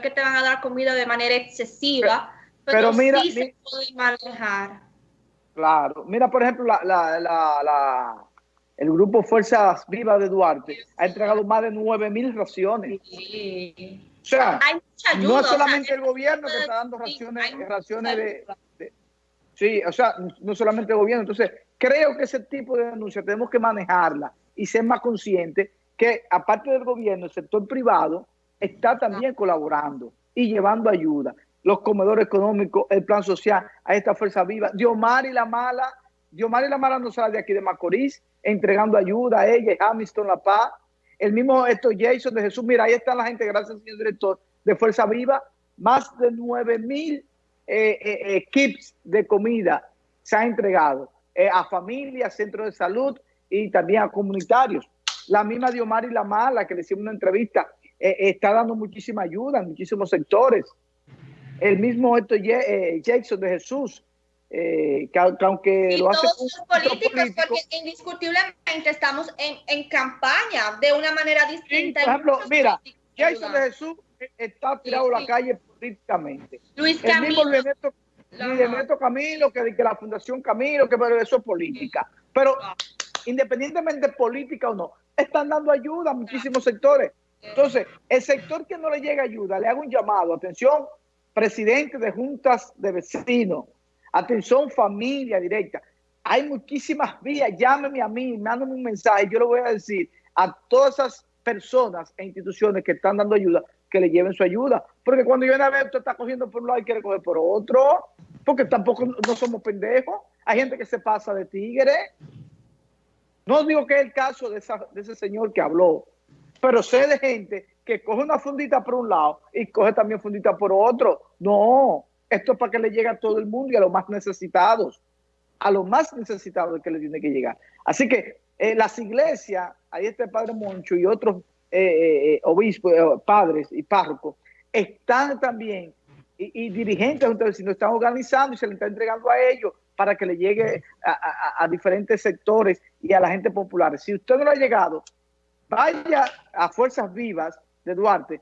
que te van a dar comida de manera excesiva, pero, mira, sí se puede manejar. Claro, mira por ejemplo la, la, la, el grupo Fuerzas Vivas de Duarte ha entregado más de 9 mil raciones. O sea, no es solamente el gobierno que está dando raciones, raciones de, Sí, o sea, no solamente el gobierno. Entonces, creo que ese tipo de denuncias tenemos que manejarla y ser más conscientes que, aparte del gobierno, el sector privado está también colaborando y llevando ayuda. Los comedores económicos, el plan social, a esta fuerza viva. Diomar y la Mala, Diomar y la Mala no sale de aquí de Macorís, entregando ayuda a ella, Hamilton La Paz. El mismo esto Jason de Jesús, mira, ahí está la gente, gracias señor director, de Fuerza Viva, más de 9 mil eh, eh, eh, kits de comida se han entregado a familias, centros de salud y también a comunitarios. La misma Diomar y la Mala, que le hicimos una entrevista, está dando muchísima ayuda en muchísimos sectores. El mismo esto Jason de Jesús, que, aunque lo hace todos los políticos, porque indiscutiblemente estamos en, en, campaña de una manera distinta. por ejemplo, mira, Jason de Jesús está tirado a la calle políticamente. Luis El mismo Luis Camilo, que, que la Fundación Camilo, que pero eso es política. Pero independientemente de política o no, están dando ayuda a muchísimos sectores. Entonces, el sector que no le llega ayuda, le hago un llamado, atención, presidente de juntas de vecinos, atención familia directa. Hay muchísimas vías, llámeme a mí, mándame un mensaje, yo le voy a decir a todas esas personas e instituciones que están dando ayuda, que le lleven su ayuda. Porque cuando yo una vez usted está cogiendo por un lado y quiere coger por otro, porque tampoco no somos pendejos. Hay gente que se pasa de tigre. No digo que es el caso de, ese señor que habló, pero sé de gente que coge una fundita por un lado y coge también fundita por otro. No, esto es para que le llegue a todo el mundo y a los más necesitados. A los más necesitados que le tiene que llegar. Así que eh, las iglesias, ahí está el Padre Moncho y otros eh, eh, obispos, eh, padres y párrocos, están también, y, dirigentes de no están organizando y se le está entregando a ellos para que le llegue a, diferentes sectores y a la gente popular. Si usted no lo ha llegado, vaya a Fuerzas Vivas de Duarte,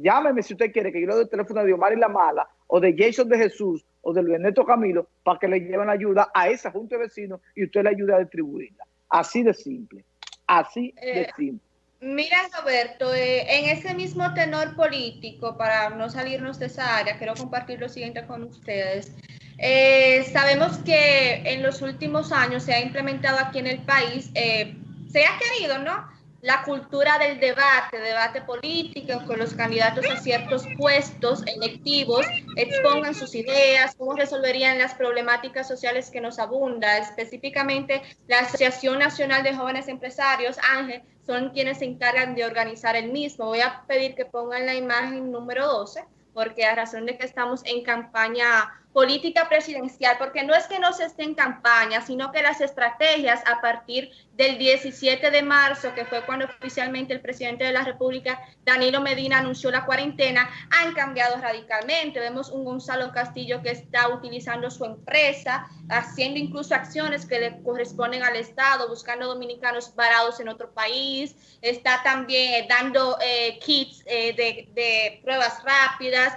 llámeme si usted quiere, que yo le doy el teléfono de Omar y La Mala, o de Jason de Jesús, o de Luis Neto Camilo, para que le lleven ayuda a esa junta de vecinos y usted le ayude a distribuirla. Así de simple. Así de simple. Mira, Roberto, eh, en ese mismo tenor político, para no salirnos de esa área, quiero compartir lo siguiente con ustedes. Eh, sabemos que en los últimos años se ha implementado aquí en el país, eh, se ha querido, ¿no? La cultura del debate, debate político, con los candidatos a ciertos puestos electivos expongan sus ideas, cómo resolverían las problemáticas sociales que nos abunda. Específicamente, la Asociación Nacional de Jóvenes Empresarios, Ángel, son quienes se encargan de organizar el mismo. Voy a pedir que pongan la imagen número 12, porque a razón de que estamos en campaña política presidencial, porque no es que no se esté en campaña, sino que las estrategias a partir del 17 de marzo, que fue cuando oficialmente el presidente de la República, Danilo Medina, anunció la cuarentena, han cambiado radicalmente. Vemos un Gonzalo Castillo que está utilizando su empresa, haciendo incluso acciones que le corresponden al Estado, buscando dominicanos varados en otro país, está también dando eh, kits eh, de, de pruebas rápidas,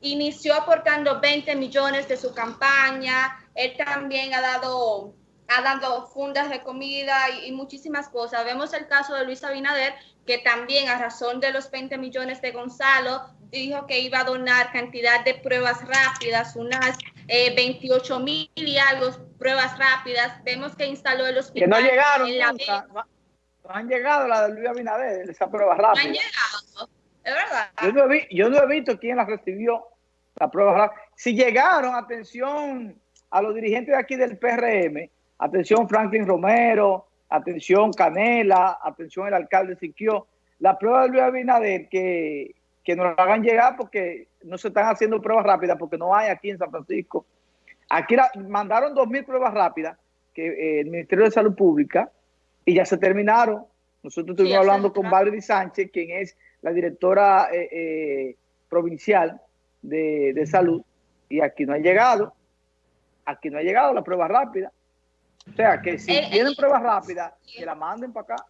inició aportando 20 millones de su campaña, él también ha dado, ha dado fundas de comida y, muchísimas cosas. Vemos el caso de Luis Abinader, que también a razón de los 20 millones de Gonzalo, dijo que iba a donar cantidad de pruebas rápidas, unas 28 eh, mil y algo pruebas rápidas. Vemos que instaló el hospital. Que no llegaron no, han llegado la de Luis Abinader, esa prueba rápida. No han llegado, es verdad. Yo no, he, yo no he visto quién la recibió la prueba Si llegaron, atención a los dirigentes de aquí del PRM, atención Franklin Romero, atención Canela, atención el alcalde Siquio, la prueba de Luis Abinader que, que nos la hagan llegar porque no se están haciendo pruebas rápidas porque no hay aquí en San Francisco. Aquí mandaron dos mil pruebas rápidas que eh, el Ministerio de Salud Pública y ya se terminaron. Nosotros estuvimos hablando con Valerie Sánchez, quien es la directora eh, eh, provincial de, salud y aquí no ha llegado, aquí no ha llegado la prueba rápida. O sea, que si tienen pruebas rápidas, que la manden para acá.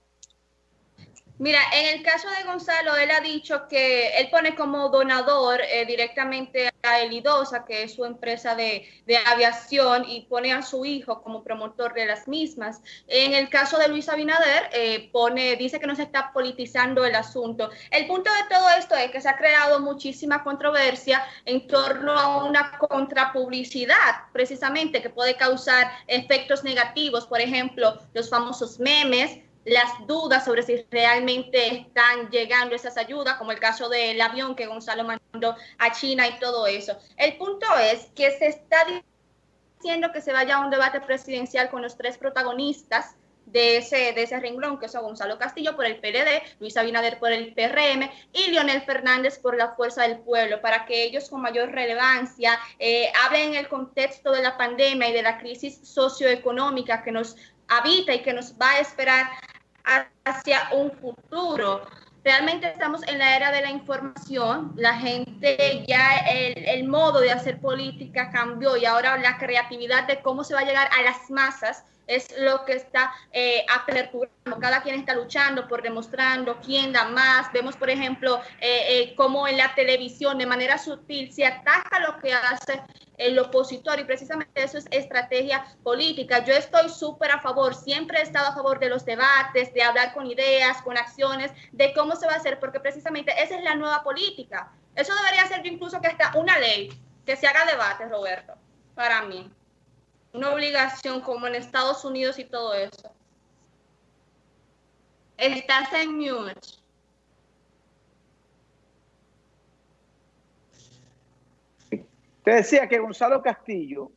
Mira, en el caso de Gonzalo, él ha dicho que él pone como donador eh, directamente a Elidosa, que es su empresa de, aviación, y pone a su hijo como promotor de las mismas. En el caso de Luis Abinader, eh, pone, dice que no se está politizando el asunto. El punto de todo esto es que se ha creado muchísima controversia en torno a una contrapublicidad, precisamente, que puede causar efectos negativos, por ejemplo, los famosos memes las dudas sobre si realmente están llegando esas ayudas, como el caso del avión que Gonzalo mandó a China y todo eso. El punto es que se está diciendo que se vaya a un debate presidencial con los tres protagonistas de ese, de ese renglón, que son Gonzalo Castillo por el PLD, Luis Abinader por el PRM y Leonel Fernández por la Fuerza del Pueblo, para que ellos con mayor relevancia eh, hablen en el contexto de la pandemia y de la crisis socioeconómica que nos habita y que nos va a esperar hacia un futuro. Realmente estamos en la era de la información, la gente ya el, el, modo de hacer política cambió y ahora la creatividad de cómo se va a llegar a las masas es lo que está eh, aperturando. Cada quien está luchando por demostrando quién da más. Vemos, por ejemplo, eh, eh, cómo en la televisión de manera sutil se ataca lo que hace el opositor y precisamente eso es estrategia política. Yo estoy súper a favor, siempre he estado a favor de los debates, de hablar con ideas, con acciones, de cómo se va a hacer, porque precisamente esa es la nueva política. Eso debería ser incluso que hasta una ley, que se haga debate, Roberto, para mí una obligación como en Estados Unidos y todo eso. Estás en mute. Te decía que Gonzalo Castillo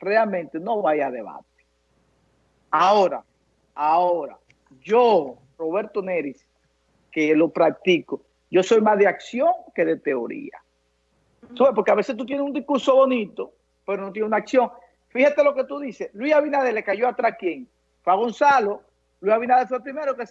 realmente no vaya a debate. Ahora, ahora, yo, Roberto Neris, que lo practico, yo soy más de acción que de teoría. Porque a veces tú tienes un discurso bonito, pero no tienes una acción. Fíjate lo que tú dices. Luis Abinader le cayó atrás quién? Fue a Gonzalo. Luis Abinader fue el primero que se